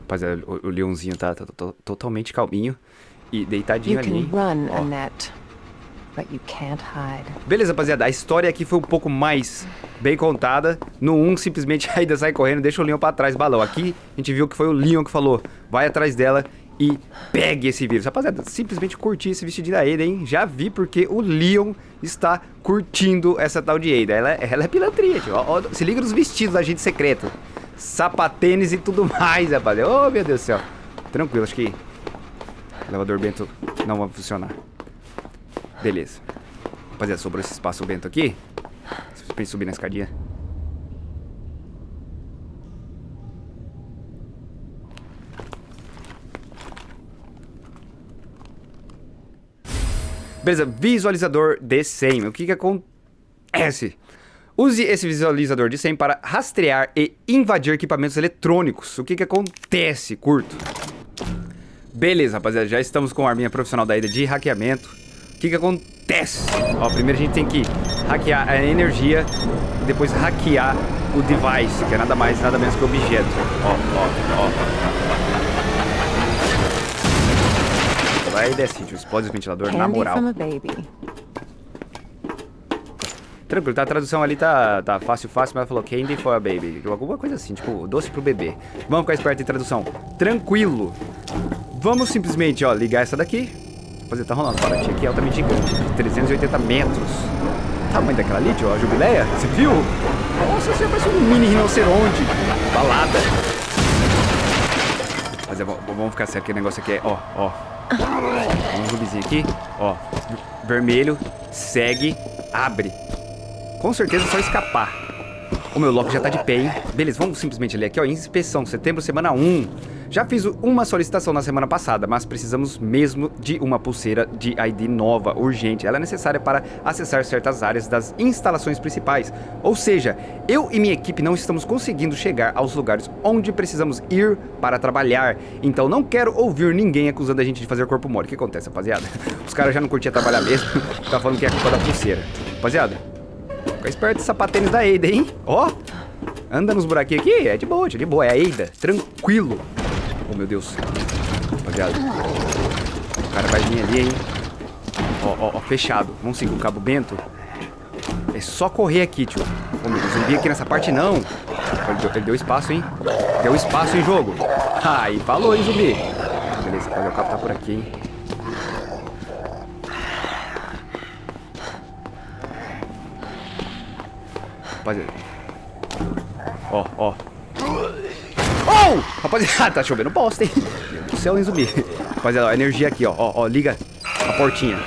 Rapaziada, o, o leãozinho tá, tá- tá totalmente calminho e deitadinho ali, run. Annette, but you can't hide. Beleza, rapaziada, a história aqui foi um pouco mais bem contada. No 1, simplesmente a Aida sai correndo, deixa o Leon pra trás, balão. Aqui, a gente viu que foi o Leon que falou, vai atrás dela e pegue esse vírus. Rapaziada, simplesmente curti esse vestidinho da Ada, hein? Já vi porque o Leon está curtindo essa tal de Ada. Ela, ela é pilantria, tio. Ó, ó, se liga nos vestidos da agente secreto. Sapatênis e tudo mais, rapaziada. Oh, meu Deus do céu. Tranquilo, acho que elevador Bento não vai funcionar. Beleza. Rapaziada, sobrou esse espaço Bento aqui. Pra subir na escadinha. Beleza, visualizador de SEM. O que que acontece? Use esse visualizador de SEM para rastrear e invadir equipamentos eletrônicos. O que que acontece, curto? Beleza, rapaziada, já estamos com a arminha profissional da ida de hackeamento. O que que acontece? Ó, primeiro a gente tem que hackear a energia e depois hackear o device, que é nada mais, nada menos que objeto. Ó, ó, ó. Vai e desce, tio. Explode o ventilador na Candy moral. Tranquilo, tá, a tradução ali tá, tá fácil, fácil, mas ela falou candy for a baby. Alguma coisa assim, tipo, doce pro bebê. Vamos ficar esperto em tradução. Tranquilo. Vamos simplesmente, ó, ligar essa daqui. Fazer, tá rolando baratinha aqui altamente gigante, de 380 metros. O tamanho daquela ali, tio, a jubileia, você viu? Nossa, você parece um mini rinoceronte. Balada. Mas é, vamos ficar sério, que o negócio aqui é, ó, ó. Um zumbizinho aqui, ó. Vermelho, segue, abre. Com certeza é só escapar. O meu lock já tá de pé, hein? Beleza, vamos simplesmente ler aqui, ó. Inspeção, setembro, semana 1. Já fiz uma solicitação na semana passada, mas precisamos mesmo de uma pulseira de ID nova, urgente. Ela é necessária para acessar certas áreas das instalações principais. Ou seja, eu e minha equipe não estamos conseguindo chegar aos lugares onde precisamos ir para trabalhar. Então não quero ouvir ninguém acusando a gente de fazer corpo mole. O que acontece, rapaziada? Os caras já não curtiam trabalhar mesmo. tá falando que é culpa da pulseira. Rapaziada, Fica esperto esse sapatênis da Eida, hein? Ó, anda nos buraquinhos aqui, é de boa, tio, de boa, é a Eida, tranquilo. Oh, meu Deus. Rapaziada. O cara vai vir ali, hein? Ó, ó, ó, fechado. Vamos seguir o cabo Bento. É só correr aqui, tio. Oh, meu Deus, zumbi aqui nessa parte não. Ele deu, ele deu espaço, hein? Deu espaço em jogo. Aí, falou, hein, zumbi. Beleza, o cabo tá por aqui, hein? Rapaziada. Ó, ó. Oh! Rapaziada, tá chovendo bosta, hein? Meu Deus do céu, hein, zumbi? Rapaziada, ó, energia aqui, ó. Ó, ó, liga a portinha.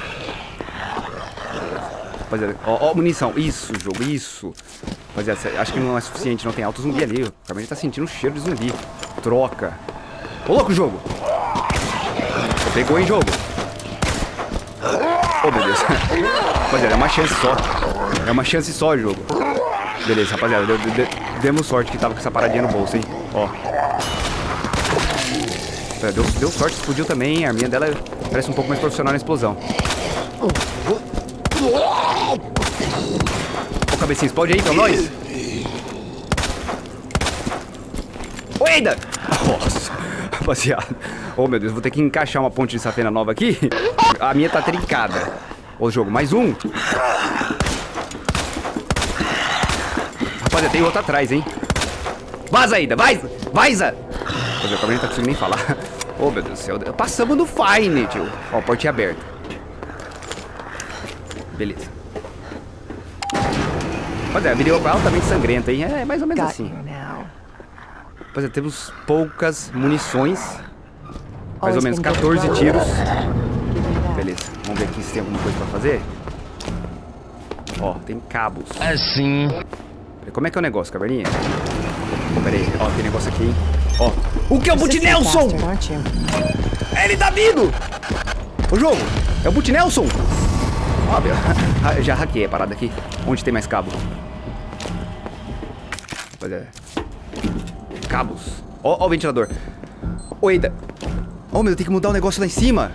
Rapaziada, ó, ó, munição. Isso, jogo, isso. Rapaziada, acho que não é suficiente, não tem alto zumbi ali. O Carmen tá sentindo o cheiro de zumbi. Troca. Ô, louco, jogo. Pegou, hein, jogo? Oh, meu Deus. Rapaziada, é uma chance só. É uma chance só, jogo. Beleza, rapaziada. Deu, demos sorte que tava com essa paradinha no bolso, hein? Ó. É, Deu, deu sorte, explodiu também, hein? A arminha dela parece um pouco mais profissional na explosão. Ô, cabecinha, explode aí, então, nós. Ô, Eida! Nossa, rapaziada. Ô, meu Deus, vou ter que encaixar uma ponte de safena nova aqui. A minha tá trincada. Ô, jogo, mais um. Rapaziada, tem outro atrás, hein? Vaza, Aida, vai! Vaza! Rapaziada, também não tá conseguindo nem falar. Ô, meu Deus do céu. Passamos no Fine, tio. Ó, portinha aberta. Beleza. Rapaziada, vídeo altamente sangrenta, hein? É mais ou menos assim. now. Rapaziada, temos poucas munições. Mais ou menos been good 14 luck. tiros. Beleza, vamos ver aqui se tem alguma coisa pra fazer. Ó, tem cabos. Assim. Como é que é o negócio, caverninha? Pera aí, ó, tem negócio aqui, hein? Ó. O que é o Boot Persistent Nelson? aren't you? Ele tá vindo! O jogo, é o Boot Nelson! Ó, meu, ah, já hackei a parada aqui. Onde tem mais cabo? Rapaziada. Cabos. Ó, ó o ventilador. Ô, Eida. Oh, meu, tem que mudar o negócio lá em cima.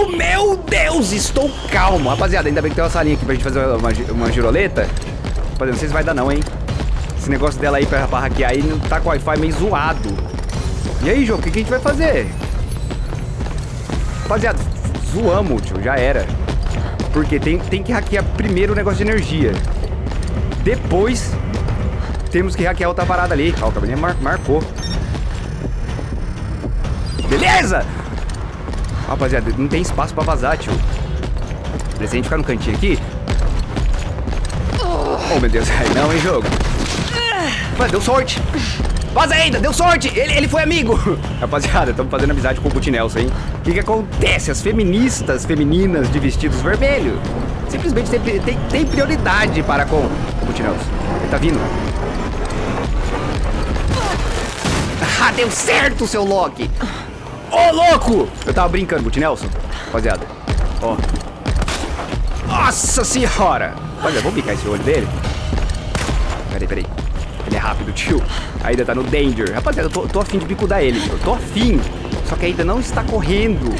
Oh, meu Deus, estou calmo. Rapaziada, ainda bem que tem uma salinha aqui pra gente fazer uma, uma giroleta. Rapaziada, não sei se vai dar não, hein. Esse negócio dela aí pra, pra hackear aí tá com o Wi-Fi meio zoado. E aí, jogo, o que, que a gente vai fazer? Rapaziada, zoamos, tio, já era. Porque tem, tem que hackear primeiro o negócio de energia. Depois, temos que hackear outra parada ali. Ó, o cabelinho mar marcou. Beleza! Rapaziada, não tem espaço pra vazar, tio. Beleza, a gente ficar no cantinho aqui. Oh, meu Deus. Ai, não, hein, jogo. Mas deu sorte. Vaza ainda, deu sorte. Ele, ele foi amigo. Rapaziada, estamos fazendo amizade com o Butinelson, hein? O que que acontece? As feministas femininas de vestidos vermelhos simplesmente tem, tem, tem prioridade para com o Butinelson. Ele tá vindo. Ah, deu certo, seu Loki. Ô, oh, louco! Eu tava brincando, Butinelson. Rapaziada, ó. Nossa senhora! Olha, vamos picar esse olho dele. Peraí, peraí. Ele é rápido, tio. Ainda tá no danger. Rapaziada, eu tô, tô afim de bicudar ele. Eu tô afim. Só que ainda não está correndo.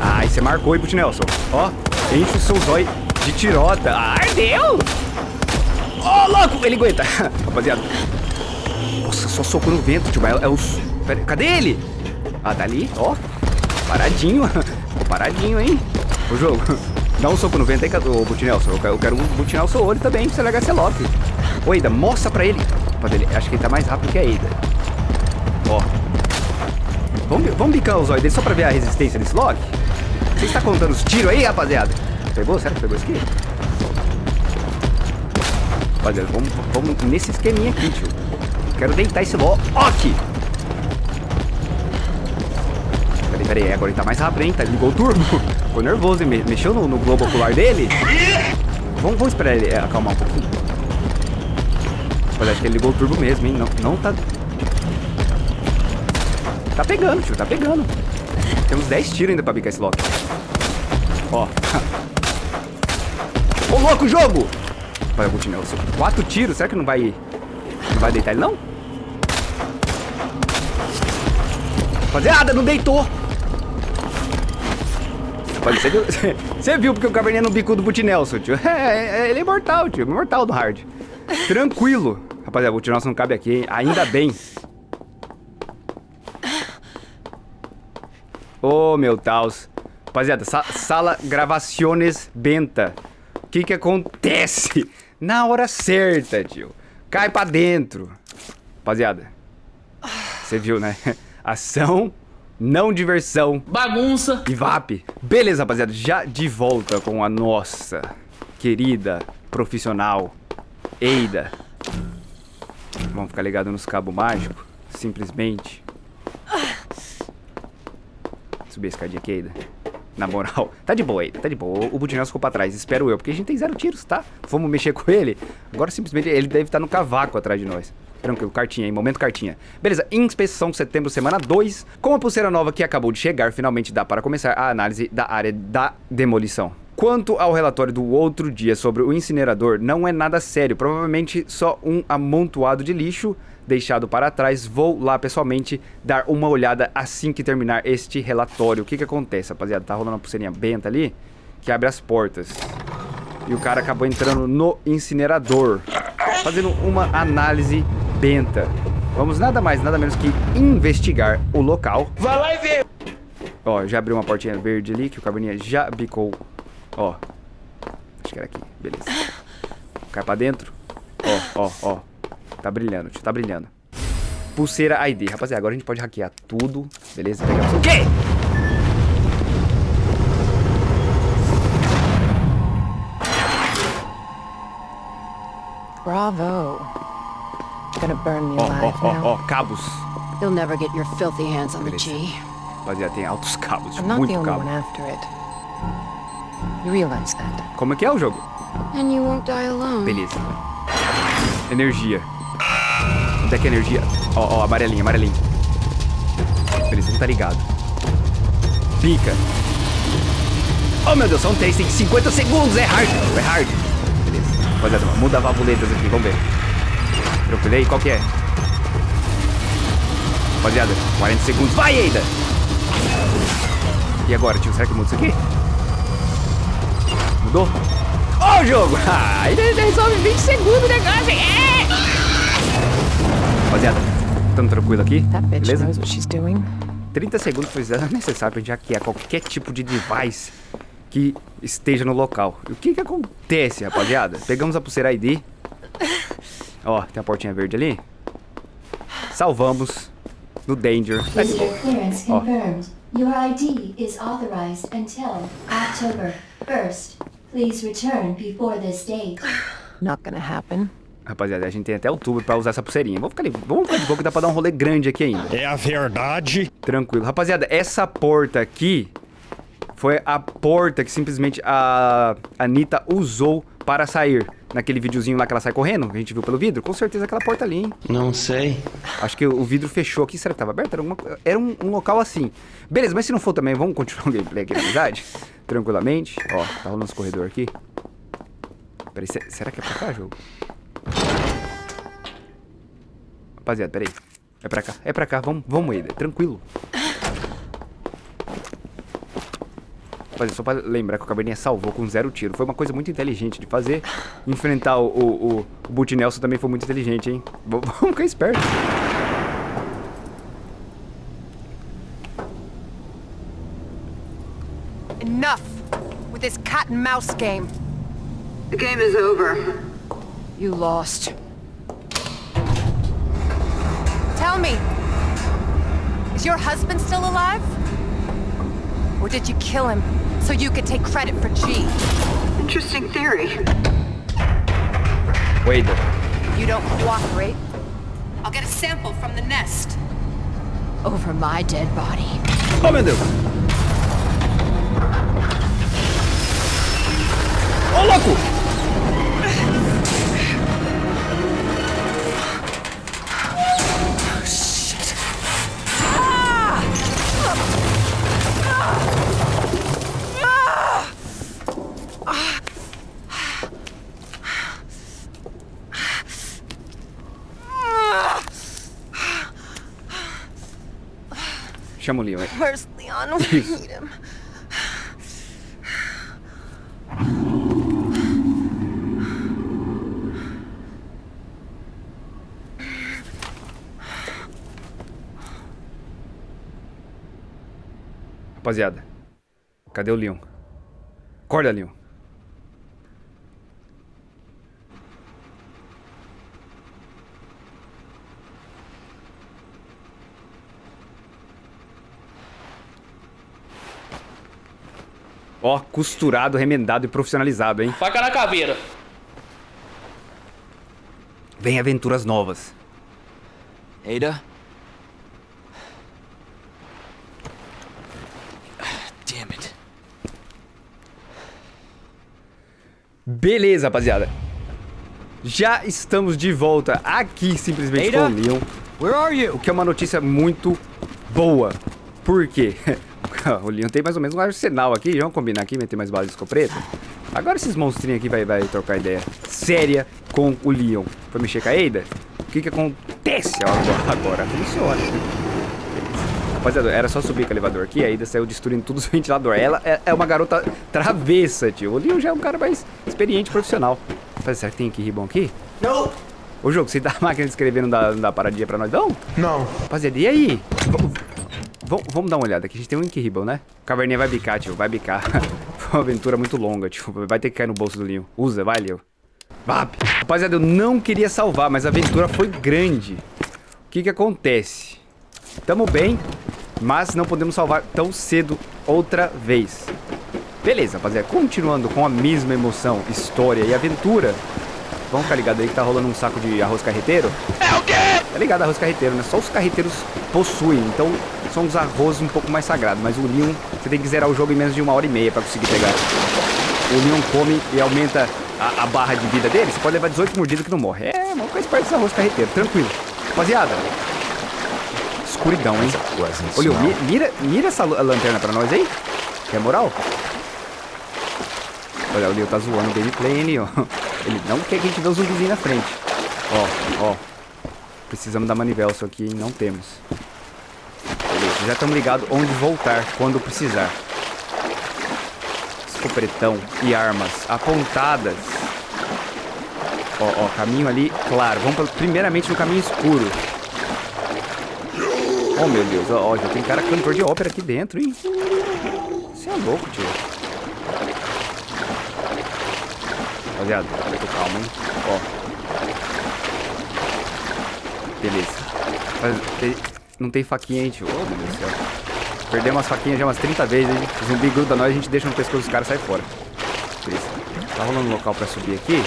Ai, você marcou aí pro Nelson. Ó, enche o seu zóio de tirota. Ai, deu! Ô, oh, louco! Ele aguenta. Rapaziada. Nossa, só soco no vento, tio. É, é os... Pera, cadê ele? Ah, tá ali. Ó. Paradinho. Paradinho, hein? O jogo. Dá um soco no vento aí, ô Butinelson. Eu quero, butinar o seu olho também pra você largar esse Loki. Ô, Eida, mostra pra ele. Acho que ele tá mais rápido que a Eida. Ó. Vamos, vamos bicar os olhos dele só pra ver a resistência desse Loki? Você está contando os tiros aí, rapaziada? Pegou? Será que pegou isso aqui? Rapaziada, vamos, vamos nesse esqueminha aqui, tio. Quero deitar esse Loki. Peraí, peraí. Agora ele tá mais rápido, hein? Tá, ligou o turbo. Ficou nervoso, hein? Mexeu no, no globo ocular dele. Vamos, vamos esperar ele acalmar um pouquinho. Mas acho que ele ligou o turbo mesmo, hein? Não, não tá... Tá pegando, tio. Tá pegando. Temos 10 tiros ainda pra bicar esse Loki. Ó. Ô, louco, jogo! Olha, Gutinel, quatro tiros. Será que não vai... Não vai deitar ele, não? Rapaziada, não deitou. Você viu, você viu porque o caverninha no bico do Butinelson, tio? É, é, ele é imortal, tio. Imortal do hard. Tranquilo. Rapaziada, o Butinelson não cabe aqui, hein? Ainda bem. Ô, oh, meu Taus. Rapaziada, sa sala gravaciones benta. O que que acontece? Na hora certa, tio. Cai pra dentro. Rapaziada. Você viu, né? Ação, não diversão. Bagunça. E VAP. Beleza, rapaziada. Já de volta com a nossa querida profissional Eida. Vamos ficar ligado nos cabos mágicos. Simplesmente. Subir a escadinha aqui, Eida. Na moral, tá de boa, Eida, tá de boa. O Budinel ficou pra trás, espero eu, porque a gente tem zero tiros, tá? Vamos mexer com ele. Agora simplesmente ele deve estar no cavaco atrás de nós. Tranquilo, cartinha aí, momento cartinha. Beleza, inspeção setembro, semana 2. Com a pulseira nova que acabou de chegar, finalmente dá para começar a análise da área da demolição. Quanto ao relatório do outro dia sobre o incinerador, não é nada sério, provavelmente só um amontoado de lixo deixado para trás. Vou lá pessoalmente dar uma olhada assim que terminar este relatório. O que que acontece, rapaziada? Tá rolando uma pulseirinha benta ali que abre as portas. E o cara acabou entrando no incinerador, fazendo uma análise benta. Vamos nada mais, nada menos que investigar o local. Vai lá e vê! Ó, já abriu uma portinha verde ali que o caverninha já bicou Ó. Acho que era aqui. Beleza. Cai pra dentro. Ó, ó, ó. Tá brilhando, tio. Tá brilhando. Pulseira ID. Rapaziada, agora a gente pode hackear tudo. Beleza? Pegamos o quê? Bravo. Gonna burn me Ó, alive ó, now. ó. Cabos. You'll never get your filthy hands on the. G. Rapaziada, tem altos cabos. I'm not the Muito only cabo. one after it. You realize that? Como é que é o jogo? And you won't die alone. Beleza. Energia. Onde é que é energia? Ó, ó, amarelinho, amarelinho. Beleza, não tá ligado. Pica. Oh, meu Deus, são três, tem 50 segundos. É hard, é hard. Rapaziada, muda valvuletas aqui, vamos ver. Tranquilo aí, qual que é? Rapaziada, 40 segundos. Vai, Eida! E agora, tio? Será que muda isso aqui? Mudou? Ó o jogo! Ah, ele resolve 20 segundos o negócio? É! Rapaziada, tamo tranquilo aqui, bitch beleza? knows what she's doing. 30 segundos foi necessário pra gente hackear qualquer tipo de device que esteja no local. E o que que acontece, rapaziada? Pegamos a pulseira ID. Ó, tem a portinha verde ali. Salvamos no Danger. Let's go. confirmed. Your ID is authorized until October 1st. Please return before this date. Not gonna happen. Rapaziada, a gente tem até outubro pra usar essa pulseirinha. Vamos ficar, ali, vamos ficar de boa que dá pra dar um rolê grande aqui ainda. É a verdade. Tranquilo. Rapaziada, essa porta aqui foi a porta que simplesmente a Anitta usou para sair. Naquele videozinho lá que ela sai correndo, que a gente viu pelo vidro. Com certeza aquela porta ali, hein? Não sei. Acho que o vidro fechou aqui. Será que tava aberto? Era, co- era um, um local assim. Beleza, mas se não for também, vamos continuar o gameplay aqui na amizade? Tranquilamente. Ó, tá rolando os corredores aqui. Peraí, se- será que é pra cá, jogo? Rapaziada, peraí. É pra cá, é pra cá. Vamos, vamos, Eda. Tranquilo. Rapaziada, só pra lembrar que o Caverninha salvou com zero tiro. Foi uma coisa muito inteligente de fazer. Enfrentar o, o, o, o Boot Nelson também foi muito inteligente, hein? V- Vamos ficar esperto. Enough with this cat and mouse game. The game is over. You lost. Tell me, is your husband still alive? Or did you kill him so you could take credit for G? Interesting theory. O Eda. You don't cooperate? I'll get a sample from the nest. Over my dead body. Oh, meu Deus. Ô, louco! Chama o Leon. Where's Leon? We need him. Rapaziada, cadê o Leon? Acorda, Leon. Ó, costurado, remendado e profissionalizado, hein? Faca na caveira. Vem aventuras novas. Ada? Damn it. Beleza, rapaziada. Já estamos de volta aqui, simplesmente Ada? com o Leon. Where are O you? que é uma notícia muito boa. Por quê? o Leon tem mais ou menos um arsenal aqui. Vamos combinar aqui, meter mais balas de escopeta. Agora esses monstrinhos aqui vai, vai trocar ideia séria com o Leon. Foi mexer com a Ada? O que que acontece agora? Agora funciona. Rapaziada, era só subir com o elevador aqui, a Ada saiu destruindo tudo os ventiladores. Ela é, é uma garota travessa, tio. O Leon já é um cara mais experiente, profissional. Mas será que tem aqui ribbon aqui? Não. Ô, jogo, você dá a máquina de escrever, não dá, não dá paradinha pra nós, não? Não. Rapaziada, e aí? V- v- vamos dar uma olhada aqui. A gente tem um Ink Ribbon, né? Caverninha vai bicar, tio. Vai bicar. Foi uma aventura muito longa, tio. Vai ter que cair no bolso do Leon. Usa, vai, Leon. Vap. Rapaziada, eu não queria salvar, mas a aventura foi grande. O que que acontece? Tamo bem, mas não podemos salvar tão cedo outra vez. Beleza, rapaziada. Continuando com a mesma emoção, história e aventura. Vamos ficar ligado aí que tá rolando um saco de arroz carreteiro. É o quê? Tá ligado, arroz carreteiro, né? Só os carreteiros possuem, então são os arrozes um pouco mais sagrados. Mas o Leon, você tem que zerar o jogo em menos de uma hora e meia pra conseguir pegar. O Leon come e aumenta a, a barra de vida dele, você pode levar 18 mordidas que não morre. É, vamos ficar esperto desse arroz carreteiro, tranquilo. Rapaziada, escuridão, hein? Ô, Leon, mi- mira, mira essa lanterna pra nós aí. Quer moral? Olha, o Leon tá zoando o gameplay, hein, Leon? Ele não quer que a gente vê os zumbizinhos na frente. Ó, ó. Precisamos da manivela, só que não temos. Beleza, já estamos ligados onde voltar quando precisar. Escopretão e armas apontadas. Ó, ó, caminho ali, claro. Vamos pra- primeiramente no caminho escuro. Oh, meu Deus. Ó, ó, já tem cara cantor de ópera aqui dentro, hein? Você é louco, tio. Rapaziada, tô calmo, hein? Ó. Beleza. Mas não tem faquinha aí, tio. Oh, meu Deus do céu. Perdemos as faquinhas já umas 30 vezes, hein? O zumbi gruda nós, a gente deixa no pescoço dos caras e sai fora. Beleza. Tá rolando um local pra subir aqui.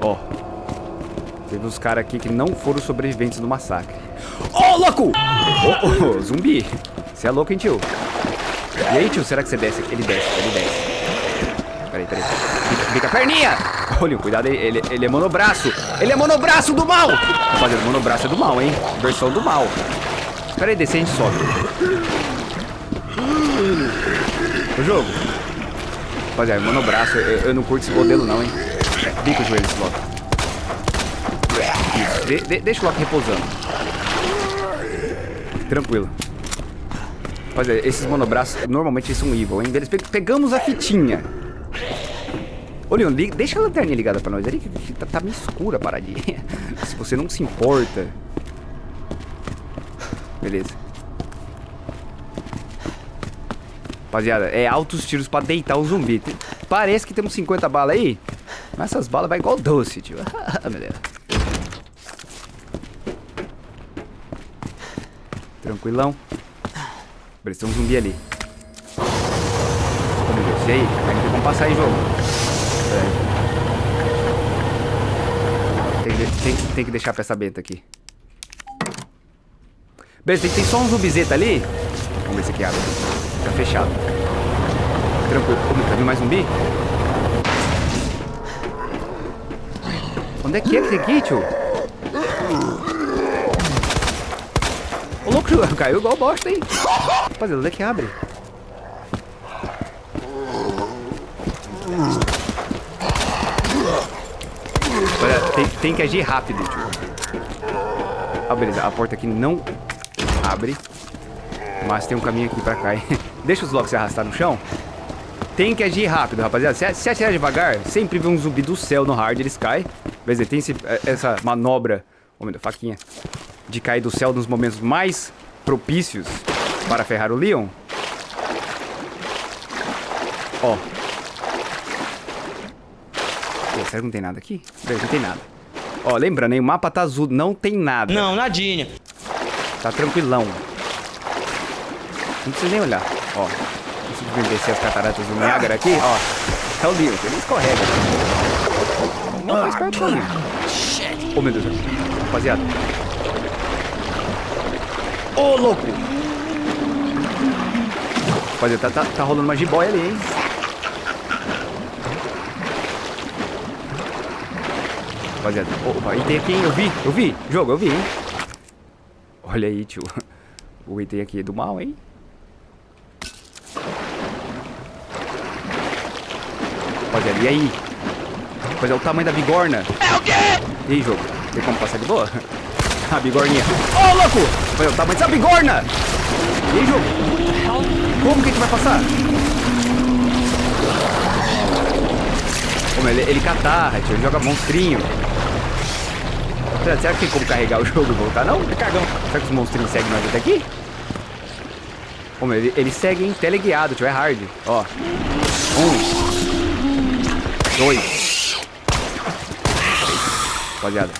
Ó. Teve uns caras aqui que não foram sobreviventes do massacre. Ô, louco! Ô, ô, zumbi. Você é louco, hein, tio? E aí, tio, será que você desce? Ele desce, ele desce. Peraí. Fica, fica a perninha! Olha, cuidado, ele, ele, ele é monobraço. Ele é monobraço do mal! Rapaziada, monobraço é do mal, hein? Versão do mal. Peraí, desce, a gente sobe. O jogo. Rapaziada, monobraço, eu, eu não curto esse modelo não, hein? Com o joelho esse Loki. De- de- deixa o Loki repousando. Tranquilo. Rapaziada, esses monobraços, normalmente eles são evil, hein? Eles pe- pegamos a fitinha. Ô, Leon, deixa a lanterninha ligada pra nós ali, que tá, tá meio escura a paradinha. Se você não se importa. Beleza. Rapaziada, é altos tiros pra deitar o zumbi. Parece que temos 50 balas aí, mas essas balas vai igual doce, tio. Deus. Tranquilão. Beleza, um zumbi ali. Oh, meu Deus, e aí? Como passar aí, jogo. Aí. Tem, tem, tem que deixar a peça benta aqui. Beleza, tem, tem só um zumbizeta ali. Vamos ver se aqui abre. Tá fechado. Tranquilo. Tá vindo mais zumbi? Onde é que é que tem aqui, tio? Ô, louco, caiu igual bosta, hein? Rapaziada, onde é que abre? Olha, tem, tem que agir rápido, tio. Ah, beleza. A porta aqui não abre. Mas tem um caminho aqui pra cá? Deixa os blocos se arrastar no chão. Tem que agir rápido, rapaziada. Se, se atirar devagar, sempre vê um zumbi do céu no hard, eles caem. Beleza, tem esse- essa manobra... Ô, meu Deus, faquinha. De cair do céu nos momentos mais propícios para ferrar o Leon. Ó. Pô, será que não tem nada aqui? Beleza, não tem nada. Ó, lembrando, hein? O mapa tá azul, não tem nada. Não, nadinha. Tá tranquilão. Não precisa nem olhar. Ó. Simplesmente descer as cataratas do Niágara aqui, ó. É o Leon, ele escorrega. Não faz parte do. Oh, meu Deus. Rapaziada. Ô, louco! Rapaziada, tá, tá, tá rolando uma jiboia ali, hein? Rapaziada, opa, item aqui, hein? Eu vi, eu vi. Jogo, eu vi, hein? Olha aí, tio. O item aqui é do mal, hein? Rapaziada, e aí? Rapaziada, o tamanho da bigorna. É o quê? E aí, jogo? Tem como passar de boa? A bigorninha. Ô, louco! Rapaziada, o tamanho dessa bigorna! E aí, jogo? Como que a gente vai passar? Mas ele, ele catarra, tio. Ele joga monstrinho. Será, que tem como carregar o jogo e voltar? Não? É cagão. Será que os monstrinhos seguem nós até aqui? Ô, meu, ele, ele segue em teleguiado, tio. É hard. Ó. Um. Dois. Rapaziada.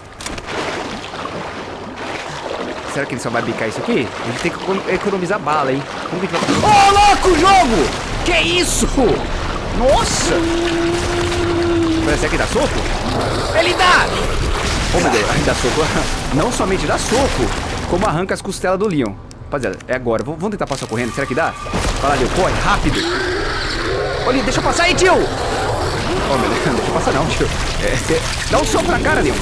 Será que ele só vai bicar isso aqui? A gente tem que econo- economizar bala, hein? Como que a gente vai... Ô, louco, jogo! Que isso? Nossa! Será que dá soco? Ele dá! Ô, meu Deus, dá soco. Não somente dá soco, como arranca as costelas do Leon. Rapaziada, é agora. V- Vamos tentar passar correndo. Será que dá? Vai lá, Leon. Corre, rápido. Leon, deixa eu passar aí, tio! Ô, meu Deus, não deixa eu passar não, tio. É, cê- Dá um soco na cara, Leon.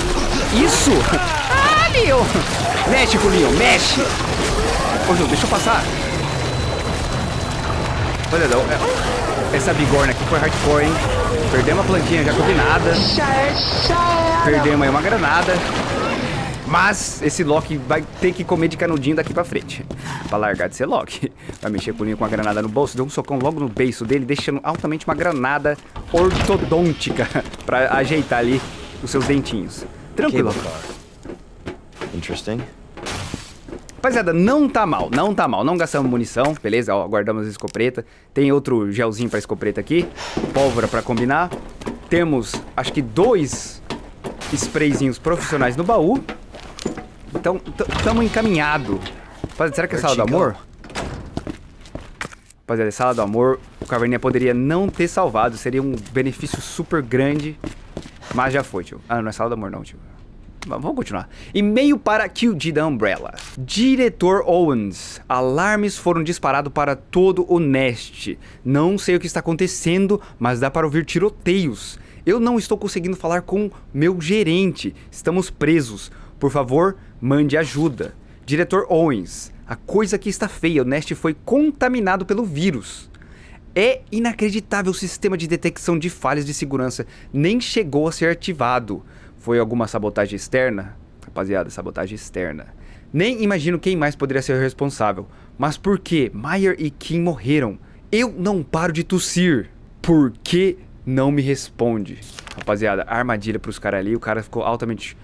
Isso! Ah, Leon! Mexe com o Leon, mexe! Ô, Leon, deixa eu passar. Olha, não. é- Essa bigorna aqui foi hardcore, hein? Perdemos a plantinha já combinada. Perdemos aí uma granada. Mas esse Loki vai ter que comer de canudinho daqui pra frente. Pra largar de ser Loki. Vai mexer com o com a granada no bolso, deu um socão logo no beiço dele, deixando altamente uma granada ortodôntica pra ajeitar ali os seus dentinhos. Tranquilo. Interesting. Rapaziada, não tá mal, não tá mal. Não gastamos munição, beleza? Ó, guardamos a escopeta. Tem outro gelzinho pra escopeta aqui. Pólvora pra combinar. Temos, acho que dois sprayzinhos profissionais no baú. Então, estamos encaminhado. Rapaziada, será que é sala do amor? Rapaziada, é sala do amor. O Caverninha poderia não ter salvado. Seria um benefício super grande. Mas já foi, tio. Ah, não é sala do amor não, tio. Vamos continuar. E-mail para QG da Umbrella. Diretor Owens. Alarmes foram disparados para todo o Nest. Não sei o que está acontecendo, mas dá para ouvir tiroteios. Eu não estou conseguindo falar com meu gerente. Estamos presos. Por favor, mande ajuda. Diretor Owens. A coisa aqui está feia. O Nest foi contaminado pelo vírus. É inacreditável o sistema de detecção de falhas de segurança. Nem chegou a ser ativado. Foi alguma sabotagem externa? Rapaziada, sabotagem externa. Nem imagino quem mais poderia ser o responsável. Mas por que Meyer e Kim morreram? Eu não paro de tossir. Por que não me responde? Rapaziada, armadilha pros caras ali. O cara ficou altamente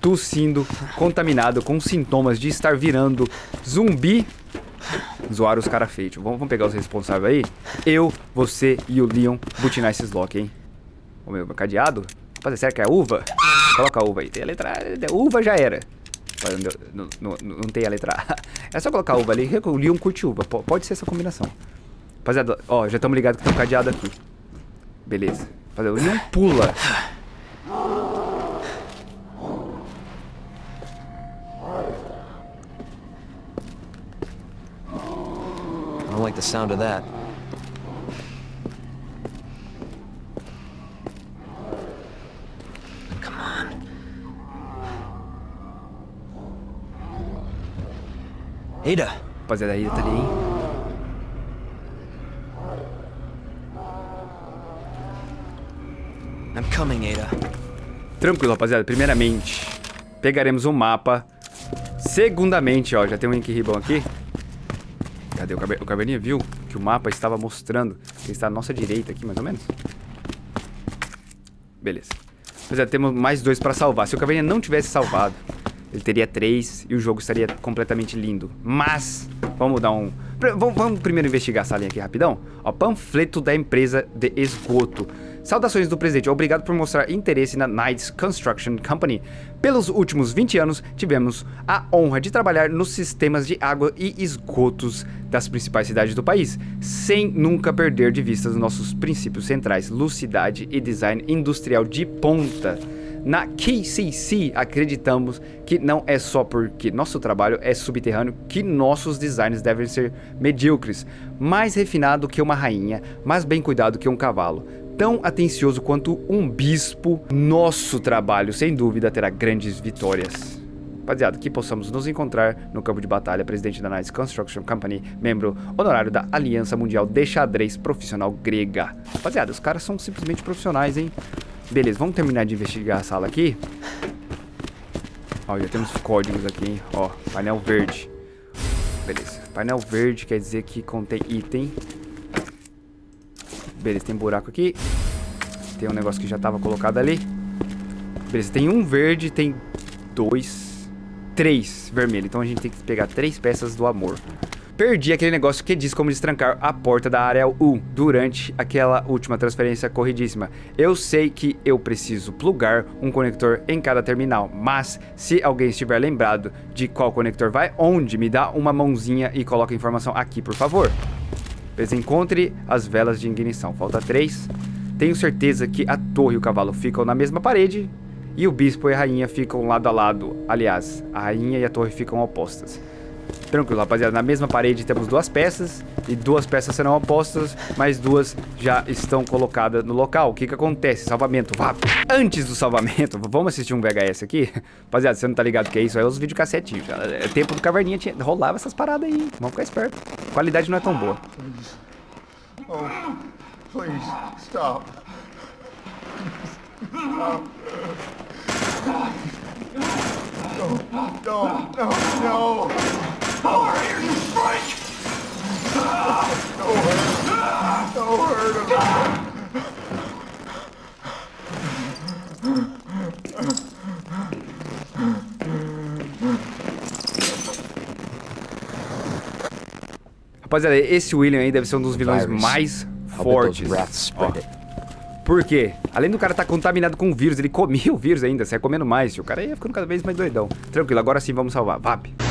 tossindo, contaminado, com sintomas de estar virando zumbi. Zoaram os caras feitos. Vamos, vamos, pegar os responsáveis aí? Eu, você e o Leon butinar esses lock, hein? O meu, cadeado? Rapaziada, será que é uva? Coloca a uva aí. Tem a letra. Uva já era. Não, não, não, não, tem a letra A. É só colocar uva ali. O Leon curte uva. Pode ser essa combinação. Rapaziada, ó, já estamos ligados que tem um cadeado aqui. Beleza. Rapaziada, o Leon pula. I don't like the sound of that. Ada. Rapaziada, a Ada tá ali, hein? I'm coming, Ada. Tranquilo, rapaziada. Primeiramente, pegaremos um mapa. Segundamente, ó, já tem um Ink Ribbon aqui. Cadê o, caber... o Caverninha? Viu que o mapa estava mostrando que está à nossa direita aqui, mais ou menos? Beleza. Rapaziada, temos mais dois pra salvar. Se o Caverninha não tivesse salvado, ele teria três e o jogo estaria completamente lindo. Mas, vamos dar um... Vamos, vamos primeiro investigar essa linha aqui rapidão. Ó, panfleto da empresa de esgoto. Saudações do presidente. Obrigado por mostrar interesse na Knights Construction Company. Pelos últimos 20 anos, tivemos a honra de trabalhar nos sistemas de água e esgotos das principais cidades do país, sem nunca perder de vista os nossos princípios centrais, lucidade e design industrial de ponta. Na KCC, acreditamos que não é só porque nosso trabalho é subterrâneo que nossos designs devem ser medíocres, mais refinado que uma rainha, mais bem cuidado que um cavalo. Tão atencioso quanto um bispo, nosso trabalho, sem dúvida, terá grandes vitórias. Rapaziada, que possamos nos encontrar no campo de batalha, presidente da Knights Construction Company, membro honorário da Aliança Mundial de Xadrez Profissional Grega. Rapaziada, os caras são simplesmente profissionais, hein? Beleza, vamos terminar de investigar a sala aqui. Ó, já temos códigos aqui, hein? Ó, painel verde. Beleza. Painel verde quer dizer que contém item. Beleza, tem buraco aqui. Tem um negócio que já estava colocado ali. Beleza, tem um verde, tem dois, três vermelho. Então a gente tem que pegar três peças do amor perdi aquele negócio que diz como destrancar a porta da área U durante aquela última transferência corridíssima. Eu sei que eu preciso plugar um conector em cada terminal, mas se alguém estiver lembrado de qual conector vai onde, me dá uma mãozinha e coloca a informação aqui, por favor. Encontre as velas de ignição. Falta três. Tenho certeza que a torre e o cavalo ficam na mesma parede e o bispo e a rainha ficam lado a lado. Aliás, a rainha e a torre ficam opostas. Tranquilo, rapaziada. Na mesma parede temos duas peças. E duas peças serão opostas, mas duas já estão colocadas no local. O que que acontece? Salvamento. Vá. Antes do salvamento, vamos assistir um VHS aqui? Rapaziada, você não tá ligado que é isso? É os videocassetinhos. É tempo do caverninha, tinha, rolava essas paradas aí. Vamos ficar esperto. A qualidade não é tão boa. Oh, please, stop. Stop. No, no, no, no. Over here, you freak! Don't hurt him. Don't hurt him. Rapaziada, esse William aí deve ser um dos vilões mais fortes. Ó, por quê? Além do cara estar contaminado com o vírus, ele comia o vírus ainda, sai comendo mais. O cara ia ficando cada vez mais doidão. Tranquilo, agora sim vamos salvar. Vap.